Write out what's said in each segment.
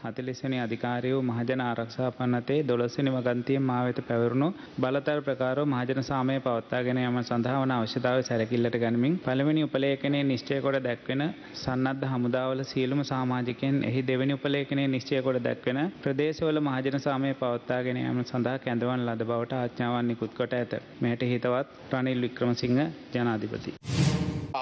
40 වෙනි අධිකාරියෝ මහජන ආරක්ෂා පනතේ 12 වෙනි වගන්තියේ මා වෙත පැවරුණු බලතල ප්‍රකාරව මහජන සාමය පවත්වාගෙන යාම සඳහා වන අවශ්‍යතාවය සැලකිල්ලට ගනිමින් පළවෙනි උපලේඛනයේ නිශ්චය කොට දැක්වෙන සන්නද්ධ හමුදාවල සියලුම සමාජිකයන් එහි දෙවෙනි උපලේඛනයේ නිශ්චය කොට දැක්වෙන ප්‍රදේශවල මහජන සාමය පවත්වාගෙන යාම සඳහා කැඳවන ලද බවට ආඥාවන් නිකුත් කොට ඇත. මෙයට හිතවත් රනිල් වික්‍රමසිංහ ජනාධිපති.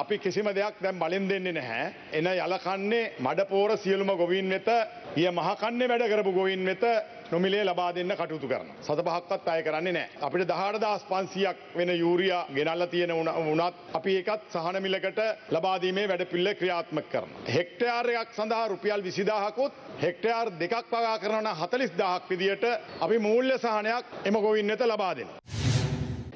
අපි කිසිම දෙයක් දැන් බලින් දෙන්නේ නැහැ. එන යලකන්නේ මඩපෝර සියලුම ගොවීන් වෙත ඊය මහකන්නේ වැඩ කරපු ගොවීන් වෙත නොමිලේ ලබා දෙන්න කටයුතු කරන. සත පහක්වත් අය කරන්නේ නෑ. අපිට දහට දස් පන්සියක් වෙන යූරියා ගෙනල්ල තියෙන වුණත් අපි ඒකත් සහන මිලකට ලබාදීමේ වැඩ පිල්ල ක්‍රියාත්මක කරන. හෙක්ටයාරයක් සඳහා රුපියල් විසිදාහකුත් හෙක්ටයාර් දෙකක් පගා කරන හතලිස් දහක් විදියට අපි මූල්‍ය සහනයක් එම ගොවින් වෙත ලබා දෙන.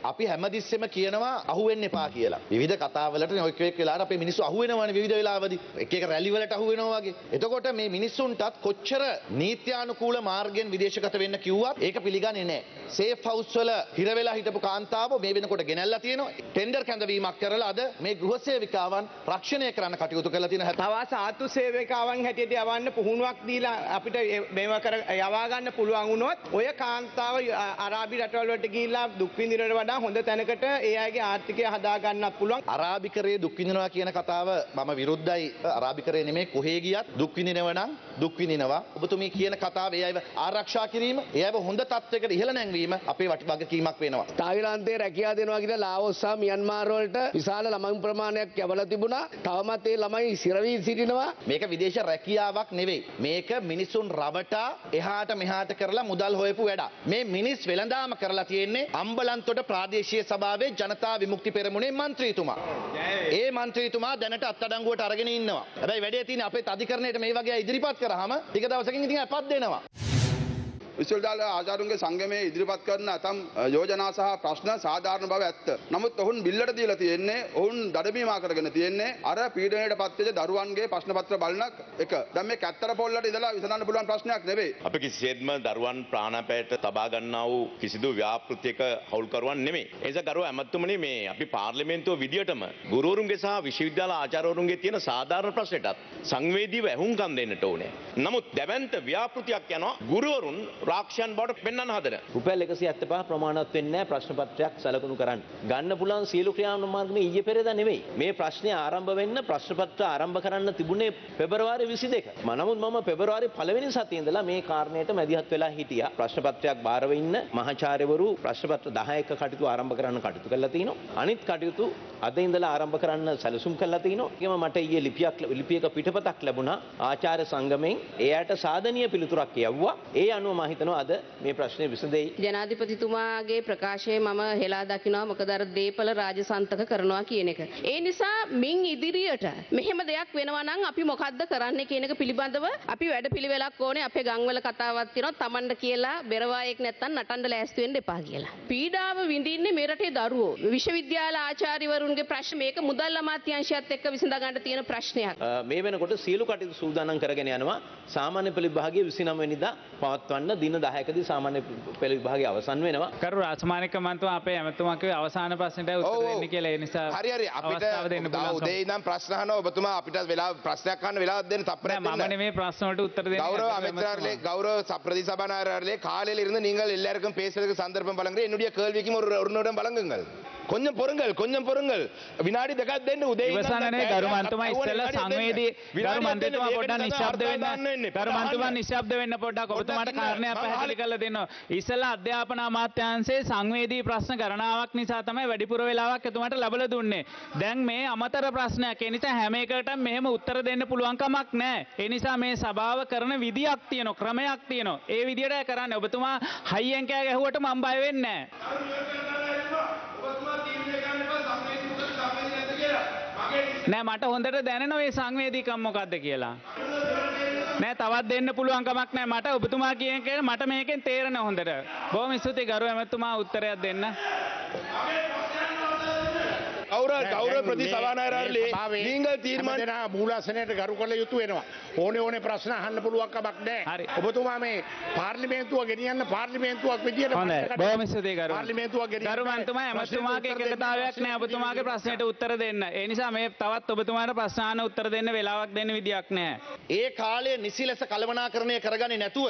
අපි හැමතිස්සෙම කියනවා අහුවෙන්න එපා කියලා. විවිධ කතාවලට ඔය එක් වෙලාවට අපේ මිනිස්සු අහුවෙනවනේ විවිධ වෙලාවදී. එක එක රැලි වලට අහුවෙනවා වගේ. එතකොට මේ මිනිස්සුන්ටත් කොච්චර නීත්‍යානුකූල මාර්ගයෙන් විදේශගත වෙන්න කිව්වත් ඒක පිළිගන්නේ නැහැ. සේෆ් හවුස් වල හිර වෙලා හිටපු කාන්තාව මේ වෙනකොට ගෙනල්ලා තියෙනවා. ටෙන්ඩර් කැඳවීමක් කරලා අද මේ ගෘහ සේවිකාවන් රක්ෂණය කරන්න කටයුතු කරලා තියෙන තව සාතු සේවකාවන් හැටියට යවන්න පුහුණුවක් දීලා අපිට මේව කර යවා ගන්න පුළුවන් වුණොත් ඔය කාන්තාව අරාබි රටවල් වලට ගිහිල්ලා දුක් විඳිනවට වඩා හොඳ තැනකට ඒ අයගේ ආර්ථිකය හදා ගන්නත් පුළුවන්. අරාබිකරයේ දුක් විඳිනවා කියන කතාව මම විරුද්ධයි. අරාබිකරයේ නෙමෙයි කොහේ ගියත් දුක් විඳිනව නම් දුක් විඳිනවා. ඔබතුමී කියන කතාව ඒ අයව ආරක්ෂා කිරීම, ඒ අයව හොඳ තත්ත්වයකට ඉහළ නැංවීම අපේ වගකීමක් වෙනවා. තායිලන්තයේ රැකියා දෙනවා කියලා ලාවොස් සහ මියන්මාර් වලට විශාල ළමයි ප්‍රමාණයක් යවලා තිබුණා. තවමත් ඒ ළමයි සිරවී සිටිනවා. මේක විදේශ රැකියාවක් නෙවෙයි. මේක මිනිසුන් රවටා එහාට මෙහාට කරලා මුදල් හොයපු වැඩක්. මේ මිනිස් වෙළඳාම කරලා තියෙන්නේ අම්බලන්තොට ප්‍රාදේශීය සභාවේ ජනතා විමුක්ති පෙරමුණේ මන්ත්‍රීතුමා. ඒ මන්ත්‍රීතුමා දැනට අත්අඩංගුවට අරගෙන ඉන්නවා. හැබැයි වැඩේ තියෙන්නේ අපේ අධිකරණයට මේ වගේ ඉදිරිපත් කරාම ටික දවසකින් ඉතින් අපත් දෙනවා. විශ්වවිද්‍යාල ආචාර්යුන්ගේ සංගමයේ ඉදිරිපත් කරන ඇතම් යෝජනා සහ ප්‍රශ්න සාධාරණ බව ඇත්ත. නමුත් ඔවුන් බිල්ලට දීලා තියෙන්නේ ඔවුන් දඩමීමා කරගෙන තියෙන්නේ අර පීඩනයට පත්වෙච්ච දරුවන්ගේ ප්‍රශ්න පත්‍ර බලන එක. දැන් මේ කැත්තර පොල්ලට ඉඳලා විසඳන්න පුළුවන් ප්‍රශ්නයක් නෙවෙයි. අපි කිසිසේත්ම දරුවන් ප්‍රාණපෑයට තබා ගන්නා වූ කිසිදු ව්‍යාපෘතියක හවුල්කරුවන් නෙමෙයි. ඒ නිසා ගරුව ඇමතුමනි මේ අපි පාර්ලිමේන්තුව විදියටම ගුරුවරුන්ගේ සහ විශ්වවිද්‍යාල ආචාර්යවරුන්ගේ තියෙන සාධාරණ ප්‍රශ්නටත් සංවේදීව ඇහුම්කන් දෙන්නට ඕනේ. නමුත් දැවැන්ත ව්‍යාපෘතියක් යනවා ගුරුවරුන් රාක්ෂයන් බවට පෙන්වන්න හදන. රුපියල් 175 ප්‍රමාණවත් වෙන්නේ නැහැ ප්‍රශ්න පත්‍රයක් සලකුණු කරන්න. ගන්න පුළුවන් සියලු ක්‍රියාමාර්ග මේ ඊයේ පෙරේදා නෙවෙයි. මේ ප්‍රශ්නේ ආරම්භ වෙන්න ප්‍රශ්න පත්‍ර ආරම්භ කරන්න තිබුණේ පෙබරවාරි 22. නමුත් මම පෙබරවාරි පළවෙනි සතියේ ඉඳලා මේ කාරණයට මැදිහත් වෙලා හිටියා. ප්‍රශ්න පත්‍රයක් බාරව ඉන්න මහාචාර්යවරු ප්‍රශ්න පත්‍ර 10ක කටයුතු ආරම්භ කරන්න කටයුතු කරලා තිනවා. අනිත් කටයුතු අද ඉඳලා ආරම්භ කරන්න සැලසුම් කරලා තිනවා. ඒකම මට ඊයේ ලිපියක් ලිපියක පිටපතක් ලැබුණා ආචාර්ය සංගමෙන්. එයාට සාධනීය පිළිතුරක් යවුවා. ඒ අනුව මම හිතනවා අද මේ ප්‍රශ්නේ විසඳෙයි. ජනාධිපතිතුමාගේ ප්‍රකාශය මම හෙලා දකිනවා මොකද අර දීපල රාජසන්තක කරනවා කියන එක. ඒ නිසා මින් ඉදිරියට මෙහෙම දෙයක් වෙනවා නම් අපි මොකද්ද කරන්න කියන එක පිළිබඳව අපි වැඩපිළිවෙලක් ඕනේ අපේ ගම්වල කතාවක් තියෙනවා Tamanට කියලා බෙරවායෙක් නැත්තම් නටන්න ලෑස්ති වෙන්න එපා කියලා. පීඩාව විඳින්නේ මේ රටේ දරුවෝ. විශ්වවිද්‍යාල ආචාර්යවරුන්ගේ ප්‍රශ්න මේක මුදල් අමාත්‍යාංශයත් එක්ක විසඳ ගන්න තියෙන ප්‍රශ්නයක්. මේ වෙනකොට සියලු කටයුතු සූදානම් කරගෙන යනවා. සාමාන්‍ය පෙළ විභාගයේ 29 වෙනිදා පවත්වන්න දින 10කදී සාමාන්‍ය පෙළ විභාගය අවසන් වෙනවා. කරු රාජමානික මන්තුමා අපේ ඇමතුමා කිව්වේ අවසාන ප්‍රශ්නෙට උත්තර දෙන්න කියලා. ඒ නිසා හරි හරි අපිට අවස්ථාව දෙන්න පුළුවන්. උදේ ඉඳන් ප්‍රශ්න අහනවා ඔබතුමා අපිට වෙලා ප්‍රශ්නයක් අහන්න වෙලාවක් දෙන්න තප්පරයක් නෑ, මම දෙන්න. නෙමෙයි ප්‍රශ්න වලට උත්තර දෙන්නේ. கௌரவ අපේ அமைச்சர்களே ඇමතුමා. கௌரவ ச- பிரதி சபாநாயகர்களே காலையில இருந்து நீங்கள் எல்லாருக்கும் பேசுறதுக்கு சந்தர்ப்பம் வழங்குறேன் என்னுடைய கேள்விக்கும் ஒரு ஒரு நிமிடம் வழங்குங்கள் కొంచెం పొరుంగల్ కొంచెం పొరుంగల్ විනාඩි දෙකක් දෙන්න උදේ ඉවසන්නේ ගරු මන්තුමා ඉස්සෙල්ලා සංවේදී ගරු මන්තුමා පොඩ්ඩක් නිශ්ශබ්ද වෙන්න ගරු මන්තුමා නිශ්ශබ්ද වෙන්න පොඩ්ඩක් ඔබතුමාට කාරණයක් පැහැදිලි කරලා දෙන්න ඉස්සෙල්ලා අධ්‍යාපන අමාත්‍යාංශයේ සංවේදී ප්‍රශ්න ගණනාවක් නිසා තමයි වැඩිපුර වෙලාවක් එතුමාට ලැබලා දුන්නේ දැන් මේ අමතර ප්‍රශ්නයක් ඒ නිසා හැම එකටම මෙහෙම උත්තර දෙන්න පුළුවන් කමක් නැහැ ඒ නිසා මේ සභාව කරන විදියක් තියෙනවා ක්‍රමයක් තියෙනවා ඒ විදියට කරන්න ඔබතුමා හයියෙන් කෑ ගැහුවට මම බය වෙන්නේ නැහැ නෑ මට හොඳට දැනෙනවා මේ සංවේදීකම් මොකක්ද කියලා. නෑ තවත් දෙන්න පුළුවන් කමක් නෑ මට ඔබතුමා කියන එක මට මේකෙන් තේරෙන හොඳට. බොහොම ස්තුතියි ගරු ඇමතුමා උත්තරයක් දෙන්න. கௌரவ கௌரவ பிரதி சபாநாயகர்களே நீங்கள் தீர்மானம் දෙනා මූලාසනයට ගරු කළ යුතු වෙනවා. ඕන ඕන ප්‍රශ්න අහන්න පුළුවන් කමක් හරි. නෑ. ඔබතුමා මේ පාර්ලිමේන්තුව ගෙනියන්න පාර්ලිමේන්තුවක් විදියට හොඳයි ප්‍රශ්න කතා- බොහොම ස්තුතියි ගරු පාර්ලිමේන්තුවක් ගෙනියන්න ගරුමන්තුමා ඇමතුමාගේ ප්‍රශ්නෙට උත්තර දෙන්න එකඟතාවයක් අවශ්‍ය නෑ ඔබතුමාගේ ප්‍රශ්නයට උත්තර දෙන්න. ඒ නිසා මේ තවත් ඔබතුමාට ප්‍රශ්න අහන්න උත්තර දෙන්න වෙලාවක් දෙන්න විදියක් නෑ. ඒ කාලය නිසි ලෙස කළමනාකරණය කරගන්නේ නැතුව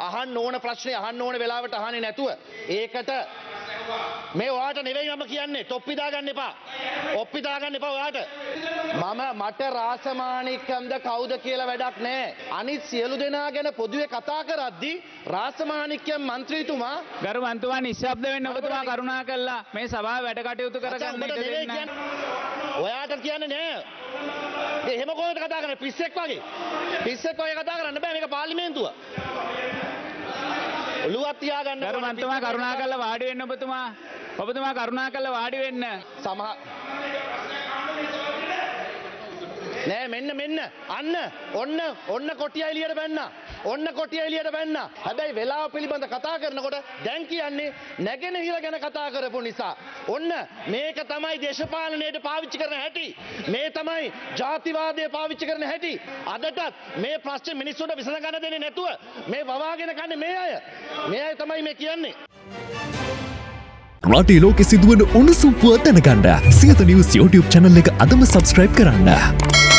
අහන්න ඕන ප්‍රශ්නේ අහන්න ඕන වෙලාවට අහන්නේ නැතුව ඒකට මේ ඔයාට නෙවෙයි මම කියන්නේ තොප්පි දාගන්න එපා. ඔප්පි දාගන්න එපා ඔයාට. මම මට රාසමානිකම්ද කවුද කියලා වැඩක් නැහැ. අනිත් සියලු දෙනා ගැන පොදුවේ කතා කරද්දී රාසමානික්‍යම් මන්ත්‍රීතුමා ගරුමන්තුමා නිශ්ශබ්ද වෙන්න ඔබතුමා කරුණා කළා මේ සභාව වැඩ කටයුතු කරගන්න ඉඩ දෙන්න. ඔයාට කියන්නේ නෑ. ඒ එහෙම කොහොමද කතා කරන්නේ පිස්සෙක් වගේ. පිස්සෙක් වගේ කතා කරන්න බෑ මේක පාර්ලිමේන්තුව. ඔළුවත් තියාගන්න ඕනේ. ගරුමන්තුමා කරුණා කළා වාඩි වෙන්න ඔබතුමා. ඔබතුමා කරුණා කළා වාඩි වෙන්න. සමහ නෑ මෙන්න මෙන්න. අන්න ඔන්න ඔන්න කොටිය එලියට බැන්න ඔන්න කොටිය එලියට බැන්න හැබැයි වෙලාව පිළිබඳ කතා කරනකොට දැන් කියන්නේ නැගෙනහිර ගැන කතා කරපු නිසා. ඔන්න මේක තමයි දේශපාලනයට පාවිච්චි කරන හැටි. මේ තමයි ජාතිවාදය පාවිච්චි කරන හැටි. අදටත් මේ ප්‍රශ්න මිනිස්සුන්ට විසඳගන්න දෙන්නේ නැතුව මේ වවාගෙන කන්නේ මේ අය. මේ අය තමයි මේ කියන්නේ. රටේ ලෝකෙ සිදුවන උණුසුම් පුවත් දැනගන්න. සියත නිවස් YouTube channel එක අදම සබස්ක්‍රයිබ් කරන්න.